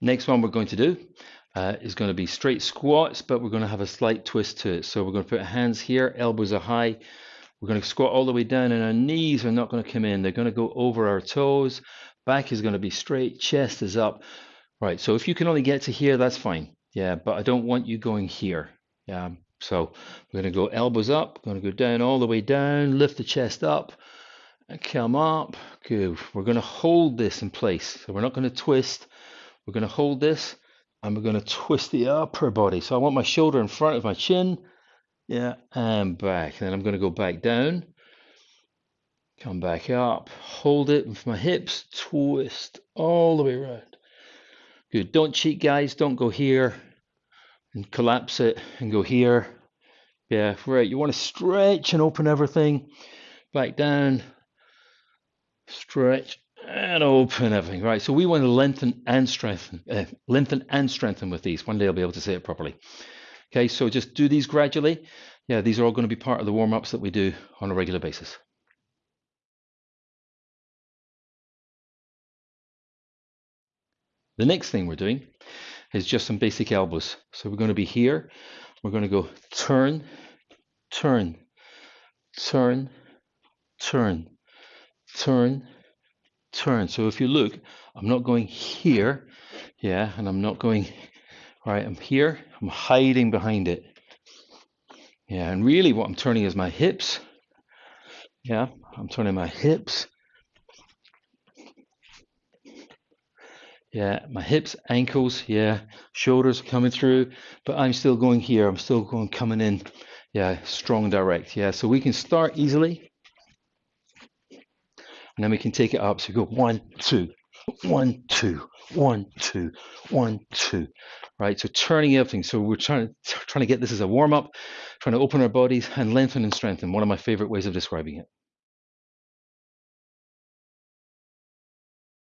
Next one we're going to do uh, is going to be straight squats, but we're going to have a slight twist to it. So we're going to put hands here, elbows are high. We're going to squat all the way down, and our knees are not going to come in. They're going to go over our toes. Back is going to be straight, chest is up. Right, so if you can only get to here, that's fine. Yeah, but I don't want you going here. Yeah, so we're going to go elbows up, going to go down all the way down, lift the chest up, and come up. Good. We're going to hold this in place. So we're not going to twist. We're going to hold this and we're going to twist the upper body. So I want my shoulder in front of my chin. Yeah, and back. And then I'm going to go back down. Come back up. Hold it with my hips. Twist all the way around. Good. Don't cheat, guys. Don't go here and collapse it and go here. Yeah, right. You want to stretch and open everything. Back down. Stretch and open everything. Right. So we want to lengthen and strengthen, uh, lengthen and strengthen with these. One day I'll be able to say it properly. Okay. So just do these gradually. Yeah, these are all going to be part of the warm ups that we do on a regular basis. The next thing we're doing is just some basic elbows. So we're going to be here. We're going to go turn, turn, turn, turn, turn, turn. So if you look, I'm not going here, yeah, and I'm not going, right, I'm here, I'm hiding behind it. Yeah, and really what I'm turning is my hips. Yeah, I'm turning my hips Yeah, my hips, ankles, yeah, shoulders coming through, but I'm still going here. I'm still going coming in, yeah, strong direct. Yeah, so we can start easily, and then we can take it up. So we go one, two, one, two, one, two, one, two. Right. So turning everything. So we're trying trying to get this as a warm up, trying to open our bodies and lengthen and strengthen. One of my favorite ways of describing it.